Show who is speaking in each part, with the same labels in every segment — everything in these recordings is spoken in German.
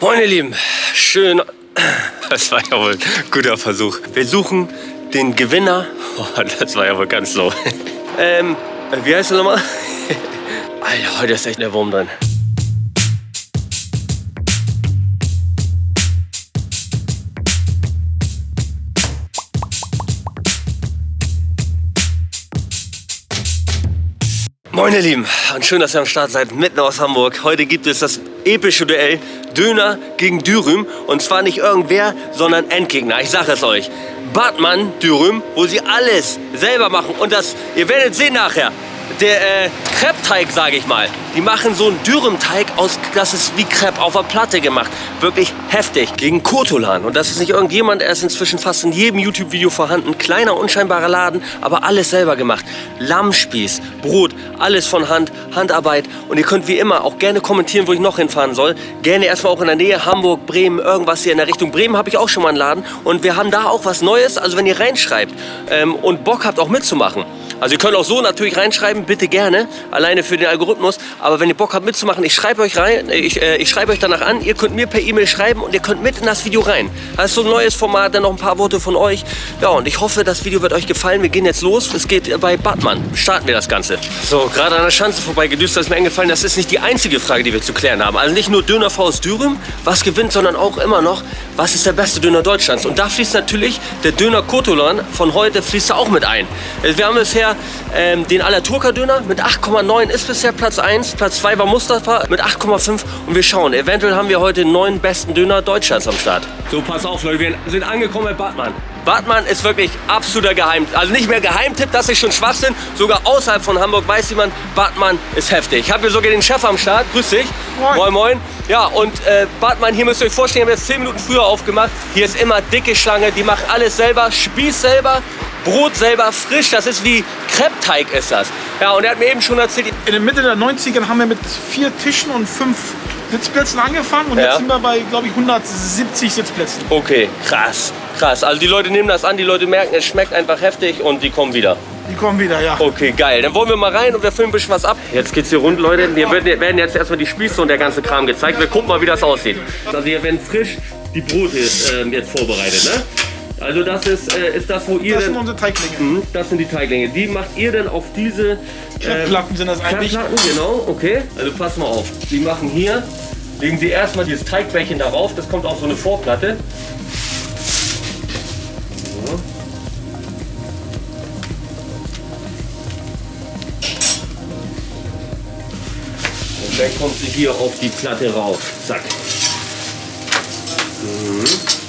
Speaker 1: Moin ihr Lieben, schön. Das war ja wohl ein guter Versuch. Wir suchen den Gewinner. Oh, das war ja wohl ganz low. Ähm, wie heißt du nochmal? Alter, heute ist echt der Wurm drin. Moin ihr Lieben und schön, dass ihr am Start seid, mitten aus Hamburg. Heute gibt es das epische Duell Döner gegen Dürüm und zwar nicht irgendwer, sondern Endgegner. Ich sage es euch. Bartmann Dürüm, wo sie alles selber machen und das, ihr werdet sehen nachher, der äh, Crepe-Teig, sage ich mal. Die machen so einen Dürüm-Teig aus, das ist wie Crepe auf der Platte gemacht. Wirklich heftig. Gegen Kotolan. Und das ist nicht irgendjemand, er ist inzwischen fast in jedem YouTube-Video vorhanden. Kleiner, unscheinbarer Laden, aber alles selber gemacht. Lammspieß, Brot, alles von Hand, Handarbeit. Und ihr könnt wie immer auch gerne kommentieren, wo ich noch hinfahren soll. Gerne erstmal auch in der Nähe, Hamburg, Bremen, irgendwas hier in der Richtung. Bremen habe ich auch schon mal einen Laden. Und wir haben da auch was Neues. Also wenn ihr reinschreibt ähm, und Bock habt auch mitzumachen, also ihr könnt auch so natürlich reinschreiben, bitte gerne, alleine für den Algorithmus. Aber wenn ihr Bock habt mitzumachen, ich schreibe euch rein, ich, äh, ich schreibe euch danach an, ihr könnt mir per E-Mail schreiben und ihr könnt mit in das Video rein. Das ist so ein neues Format, dann noch ein paar Worte von euch. Ja, und ich hoffe, das Video wird euch gefallen. Wir gehen jetzt los. Es geht bei Batman. Starten wir das Ganze. So, gerade an der Schanze vorbei gedüst, das ist mir eingefallen, das ist nicht die einzige Frage, die wir zu klären haben. Also nicht nur Döner Faust Dürüm, was gewinnt, sondern auch immer noch, was ist der beste Döner Deutschlands? Und da fließt natürlich der Döner Kotolan von heute fließt da auch mit ein. Also wir haben bisher ähm, den Alaturka Döner mit 8,9 ist bisher Platz 1. Platz 2 war Mustafa mit 8,5 und wir schauen. Eventuell haben wir heute den neuen besten Döner Deutschlands am Start. So, pass auf Leute, wir sind angekommen bei Bartmann. Bartmann ist wirklich absoluter Geheim, also nicht mehr Geheimtipp, das ist schon Schwachsinn. Sogar außerhalb von Hamburg weiß jemand, Bartmann ist heftig. Ich habe hier sogar den Chef am Start. Grüß dich. Moin. Moin, moin. Ja, und äh, Bartmann, hier müsst ihr euch vorstellen, wir haben jetzt 10 Minuten früher aufgemacht. Hier ist immer dicke Schlange, die macht alles selber, Spieß selber, Brot selber frisch. Das ist wie Kreppteig ist das. Ja, und er hat mir eben schon erzählt...
Speaker 2: In der Mitte der 90er haben wir mit vier Tischen und fünf Sitzplätzen angefangen und ja. jetzt sind wir bei, glaube ich, 170 Sitzplätzen.
Speaker 1: Okay, krass, krass. Also die Leute nehmen das an, die Leute merken, es schmeckt einfach heftig und die kommen wieder.
Speaker 2: Die kommen wieder, ja.
Speaker 1: Okay, geil. Dann wollen wir mal rein und wir filmen ein bisschen was ab. Jetzt geht's hier rund, Leute. Hier werden jetzt erstmal die Spieße und der ganze Kram gezeigt. Wir gucken mal, wie das aussieht. Also hier werden frisch die Brote äh, jetzt vorbereitet, ne? Also das ist, äh, ist das, wo ihr...
Speaker 2: Das sind unsere Teiglinge. Mh,
Speaker 1: das sind die Teiglinge. Die macht ihr dann auf diese...
Speaker 2: Äh, Platten sind das eigentlich.
Speaker 1: Platten, genau, okay. Also pass mal auf. Die machen hier, legen sie erstmal dieses Teigbällchen darauf. Das kommt auf so eine Vorplatte. Dann kommt sie hier auf die Platte rauf. Zack. Mhm.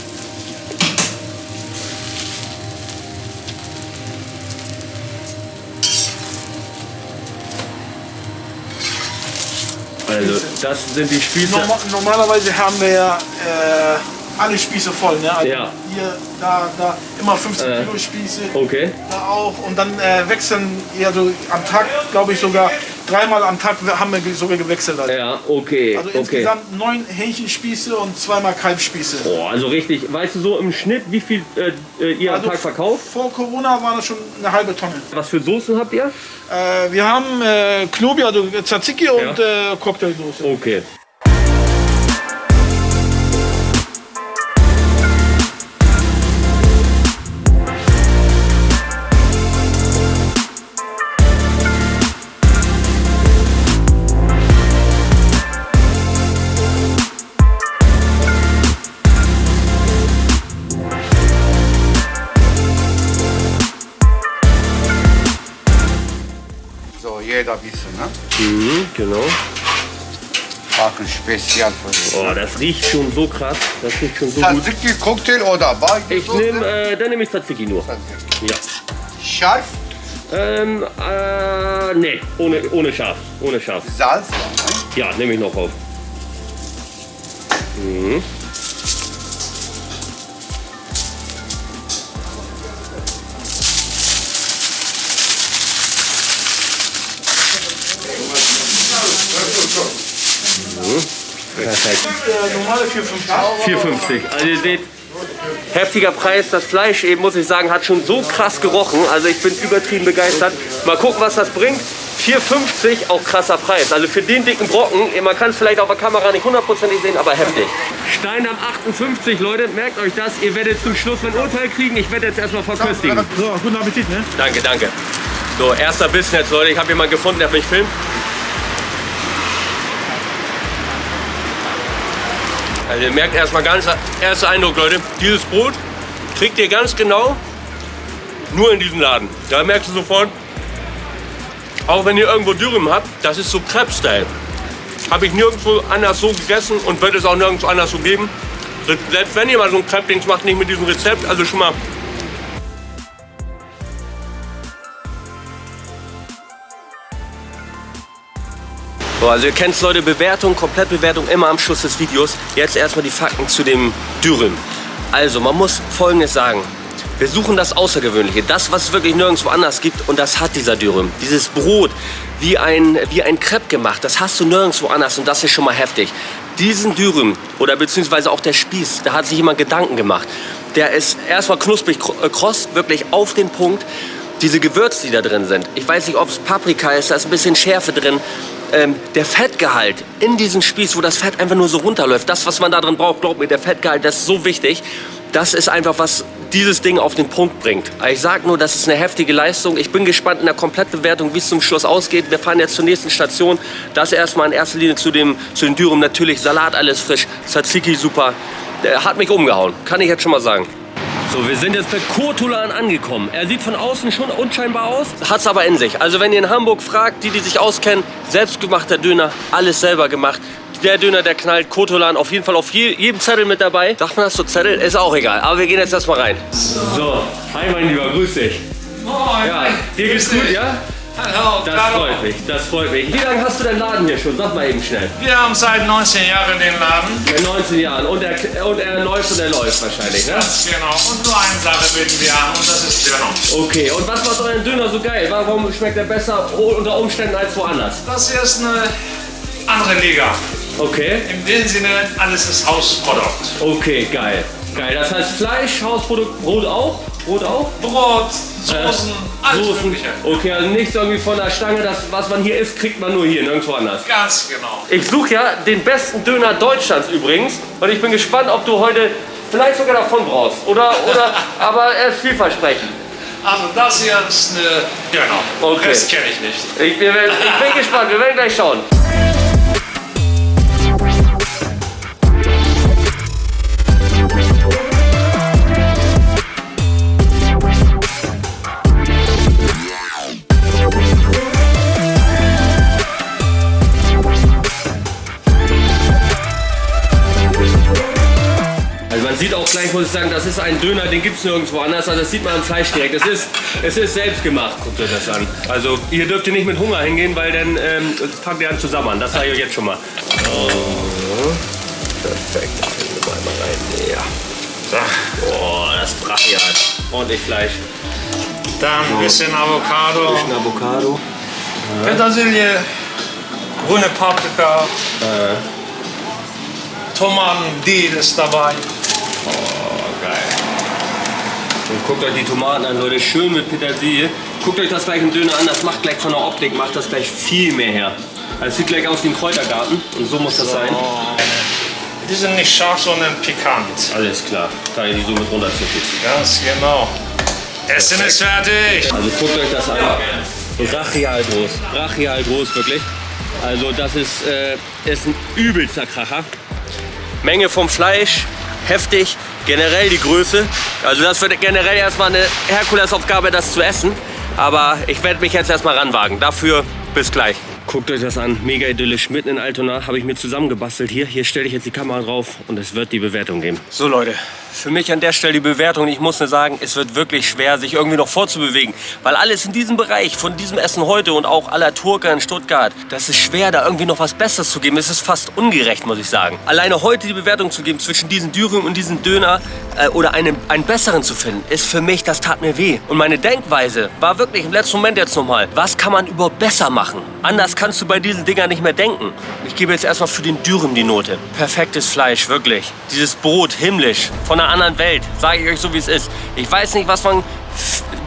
Speaker 1: Das sind die Spieße.
Speaker 2: Normal, normalerweise haben wir ja äh, alle Spieße voll. Ne? Also ja. Hier, da, da immer 15 äh, Kilo Spieße.
Speaker 1: Okay.
Speaker 2: Da auch. Und dann äh, wechseln ja so am Tag, glaube ich sogar dreimal am Tag haben wir sogar gewechselt.
Speaker 1: Also. Ja, okay.
Speaker 2: Also
Speaker 1: okay.
Speaker 2: insgesamt neun Hähnchenspieße und zweimal Kalbspieße.
Speaker 1: Oh, also richtig. Weißt du so im Schnitt, wie viel äh, äh ihr also am Tag verkauft?
Speaker 2: Vor Corona war das schon eine halbe Tonne.
Speaker 1: Was für Soßen habt ihr?
Speaker 2: Äh, wir haben äh, Knobi, also Tzatziki ja. und äh, Cocktailsoße.
Speaker 1: Okay.
Speaker 3: Jeder wissen, ne?
Speaker 1: Mhm, genau.
Speaker 3: Machen spezial für.
Speaker 1: Oh, das riecht schon so krass. Das riecht schon so
Speaker 3: Tzatziki, gut. Cocktail oder Bar?
Speaker 1: Ich nehme, äh, dann nehme ich Tzatziki nur.
Speaker 3: Tzatziki. Ja. Scharf?
Speaker 1: Ähm, äh, nee, ohne, ohne scharf. Ohne scharf.
Speaker 3: Salz?
Speaker 1: Ja, nehme ich noch auf. Mhm. Perfekt.
Speaker 2: Normale
Speaker 1: 4,50. 4,50. Also ihr seht, heftiger Preis. Das Fleisch eben, muss ich sagen, hat schon so krass gerochen. Also ich bin übertrieben begeistert. Mal gucken, was das bringt. 4,50 auch krasser Preis. Also für den dicken Brocken, man kann es vielleicht auf der Kamera nicht hundertprozentig sehen, aber heftig. Steindamm 58, Leute, merkt euch das. Ihr werdet zum Schluss ein Urteil kriegen. Ich werde jetzt erstmal verköstigen.
Speaker 2: So, guten Appetit, ne?
Speaker 1: Danke, danke. So, erster Bissen jetzt, Leute. Ich habe jemanden gefunden, der mich filmt. Also ihr merkt erstmal ganz, erster Eindruck, Leute. Dieses Brot kriegt ihr ganz genau nur in diesem Laden. Da merkst du sofort, auch wenn ihr irgendwo Dürüm habt, das ist so Crepe-Style. Habe ich nirgendwo anders so gegessen und wird es auch nirgendwo anders so geben. Selbst wenn ihr mal so ein Crepe-Dings macht, nicht mit diesem Rezept, also schon mal So, also ihr kennt Leute, Bewertung, Komplettbewertung immer am Schluss des Videos. Jetzt erstmal die Fakten zu dem Dürüm. Also man muss Folgendes sagen. Wir suchen das Außergewöhnliche, das, was es wirklich nirgendwo anders gibt und das hat dieser Dürüm. Dieses Brot, wie ein, wie ein Crepe gemacht, das hast du nirgendwo anders und das ist schon mal heftig. Diesen Dürüm oder beziehungsweise auch der Spieß, da hat sich jemand Gedanken gemacht. Der ist erstmal knusprig äh, kross, wirklich auf den Punkt. Diese Gewürze, die da drin sind, ich weiß nicht, ob es Paprika ist, da ist ein bisschen Schärfe drin. Ähm, der Fettgehalt in diesem Spieß, wo das Fett einfach nur so runterläuft, das, was man da drin braucht, glaubt mir, der Fettgehalt, das ist so wichtig. Das ist einfach, was dieses Ding auf den Punkt bringt. Ich sage nur, das ist eine heftige Leistung. Ich bin gespannt in der Komplettbewertung, wie es zum Schluss ausgeht. Wir fahren jetzt zur nächsten Station. Das erstmal in erster Linie zu dem, zu dem Dürüm. Natürlich Salat, alles frisch. Tzatziki super. Der hat mich umgehauen, kann ich jetzt schon mal sagen. So, wir sind jetzt bei Kotulan angekommen. Er sieht von außen schon unscheinbar aus, hat es aber in sich. Also wenn ihr in Hamburg fragt, die, die sich auskennen, selbstgemachter Döner, alles selber gemacht der Döner, der knallt. Kotolan auf jeden Fall auf je, jedem Zettel mit dabei. Sagt man das so Zettel? Ist auch egal. Aber wir gehen jetzt erstmal rein. So, hi mein Lieber, grüß dich.
Speaker 4: Moin.
Speaker 1: Ja, dir geht's gut, ja?
Speaker 4: Hallo,
Speaker 1: Das freut mich, das freut mich. Wie lange hast du den Laden hier schon? Sag mal eben schnell.
Speaker 4: Wir haben seit 19 Jahren den Laden.
Speaker 1: Seit 19 Jahren. Und er, und er läuft und er läuft wahrscheinlich, ne?
Speaker 4: Ganz genau. Und nur eine Sache bieten wir an und das ist Döner.
Speaker 1: Okay, und was macht euren Döner so geil? Warum schmeckt er besser unter Umständen als woanders?
Speaker 4: Das hier ist eine andere Liga.
Speaker 1: Okay,
Speaker 4: In dem Sinne, alles ist Hausprodukt.
Speaker 1: okay, geil. Geil, das heißt Fleisch, Hausprodukt, Brot auch? Brot auch?
Speaker 4: Brot, Soßen, alles
Speaker 1: Soßen.
Speaker 4: Mögliche.
Speaker 1: Okay, also nichts irgendwie von der Stange, das, was man hier isst, kriegt man nur hier, nirgendwo anders.
Speaker 4: Ganz genau.
Speaker 1: Ich suche ja den besten Döner Deutschlands übrigens und ich bin gespannt, ob du heute vielleicht sogar davon brauchst. Oder, oder, aber er ist vielversprechend.
Speaker 4: Also das hier ist eine Döner.
Speaker 1: Okay.
Speaker 4: Das kenne ich nicht.
Speaker 1: Ich, wir ich bin gespannt, wir werden gleich schauen. Ich sagen, das ist ein Döner, den gibt es nirgendwo anders. Also das sieht man am Fleisch direkt. Es ist, es ist selbst gemacht, guckt euch das an. Also hier dürft ihr nicht mit Hunger hingehen, weil dann ähm, fangt ihr an zusammen. Das sage ich euch jetzt schon mal. Oh, perfekt, da fällen wir mal rein. Ja. Boah, das brachial. Ordentlich Fleisch.
Speaker 4: Dann ein bisschen Avocado,
Speaker 1: Bisschen Avocado.
Speaker 4: Petersilie, grüne Paprika, Tomaten, Dill ist dabei.
Speaker 1: Oh. Und guckt euch die Tomaten an, Leute. Schön mit Petersilie. Guckt euch das gleich im Döner an. Das macht gleich von der Optik, macht das gleich viel mehr her. Also es sieht gleich aus wie ein Kräutergarten. Und so muss das sein.
Speaker 4: Die sind nicht scharf, sondern pikant.
Speaker 1: Alles klar. Kann ich die so mit runterzucken.
Speaker 4: Ganz genau. Essen ist fertig.
Speaker 1: Also guckt euch das an. Brachial groß. Brachial groß, wirklich. Also das ist, äh, ist ein übelster Kracher. Menge vom Fleisch, heftig. Generell die Größe. Also das wird generell erstmal eine Herkulesaufgabe, das zu essen. Aber ich werde mich jetzt erstmal ranwagen. Dafür bis gleich. Guckt euch das an, mega idyllisch, mitten in Altona, habe ich mir zusammengebastelt hier. Hier stelle ich jetzt die Kamera drauf und es wird die Bewertung geben. So Leute, für mich an der Stelle die Bewertung. Ich muss nur sagen, es wird wirklich schwer, sich irgendwie noch vorzubewegen. Weil alles in diesem Bereich, von diesem Essen heute und auch aller Turka in Stuttgart, das ist schwer, da irgendwie noch was Besseres zu geben. Es ist fast ungerecht, muss ich sagen. Alleine heute die Bewertung zu geben zwischen diesen Dürüm und diesen Döner äh, oder einen, einen besseren zu finden, ist für mich, das tat mir weh. Und meine Denkweise war wirklich im letzten Moment jetzt nochmal, was kann man überhaupt besser machen? Anders kannst du bei diesen Dingern nicht mehr denken. Ich gebe jetzt erstmal für den Dürüm die Note. Perfektes Fleisch, wirklich. Dieses Brot, himmlisch, von einer anderen Welt, sage ich euch so, wie es ist. Ich weiß nicht, was man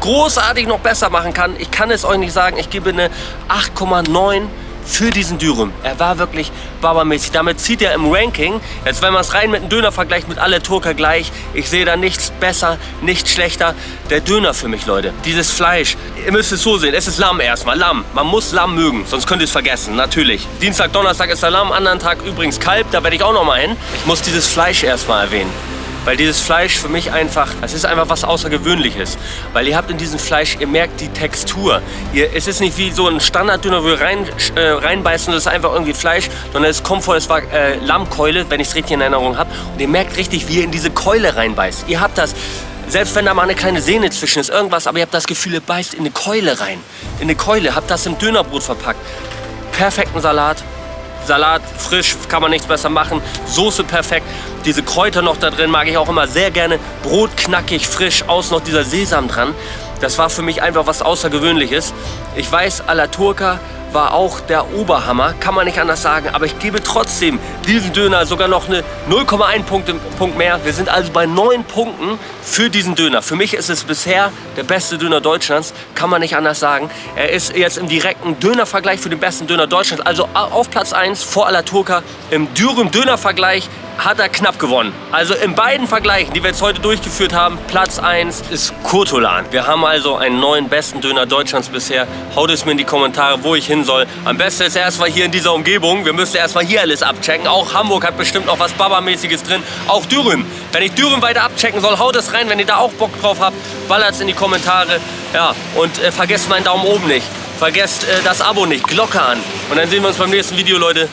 Speaker 1: großartig noch besser machen kann. Ich kann es euch nicht sagen. Ich gebe eine 8,9 für diesen Dürüm. Er war wirklich babamäßig. Damit zieht er im Ranking, jetzt wenn man es rein mit einem Döner vergleicht, mit alle Turker gleich, ich sehe da nichts besser, nichts schlechter. Der Döner für mich, Leute. Dieses Fleisch, ihr müsst es so sehen, es ist Lamm erstmal, Lamm. Man muss Lamm mögen, sonst könnt ihr es vergessen, natürlich. Dienstag, Donnerstag ist der Lamm, anderen Tag übrigens Kalb, da werde ich auch noch mal hin. Ich muss dieses Fleisch erstmal erwähnen. Weil dieses Fleisch für mich einfach, es ist einfach was Außergewöhnliches. Weil ihr habt in diesem Fleisch, ihr merkt die Textur. Ihr, es ist nicht wie so ein Standarddöner, wo ihr rein, äh, reinbeißt und das ist einfach irgendwie Fleisch, sondern es kommt vor, es war äh, Lammkeule, wenn ich es richtig in Erinnerung habe. Und ihr merkt richtig, wie ihr in diese Keule reinbeißt. Ihr habt das, selbst wenn da mal eine kleine Sehne zwischen ist, irgendwas, aber ihr habt das Gefühl, ihr beißt in eine Keule rein. In eine Keule, habt das im Dönerbrot verpackt. Perfekten Salat, Salat frisch, kann man nichts besser machen. Soße perfekt. Diese Kräuter noch da drin mag ich auch immer sehr gerne. Brot knackig, frisch, außen noch dieser Sesam dran. Das war für mich einfach was Außergewöhnliches. Ich weiß, à la Turca war auch der Oberhammer, kann man nicht anders sagen. Aber ich gebe trotzdem diesen Döner sogar noch eine 0,1 Punkte, Punkt mehr. Wir sind also bei 9 Punkten für diesen Döner. Für mich ist es bisher der beste Döner Deutschlands, kann man nicht anders sagen. Er ist jetzt im direkten Dönervergleich für den besten Döner Deutschlands, also auf Platz 1 vor Alaturka. Im Dürüm Dönervergleich hat er knapp gewonnen. Also in beiden Vergleichen, die wir jetzt heute durchgeführt haben, Platz 1 ist Kurtolan. Wir haben also einen neuen besten Döner Deutschlands bisher. Haut es mir in die Kommentare, wo ich hin soll. Am besten ist erstmal hier in dieser Umgebung. Wir müssen erstmal hier alles abchecken. Auch Hamburg hat bestimmt noch was Baba-mäßiges drin. Auch Dürüm. Wenn ich Dürüm weiter abchecken soll, haut es rein. Wenn ihr da auch Bock drauf habt, ballert es in die Kommentare. Ja, und äh, vergesst meinen Daumen oben nicht. Vergesst äh, das Abo nicht, Glocke an. Und dann sehen wir uns beim nächsten Video, Leute.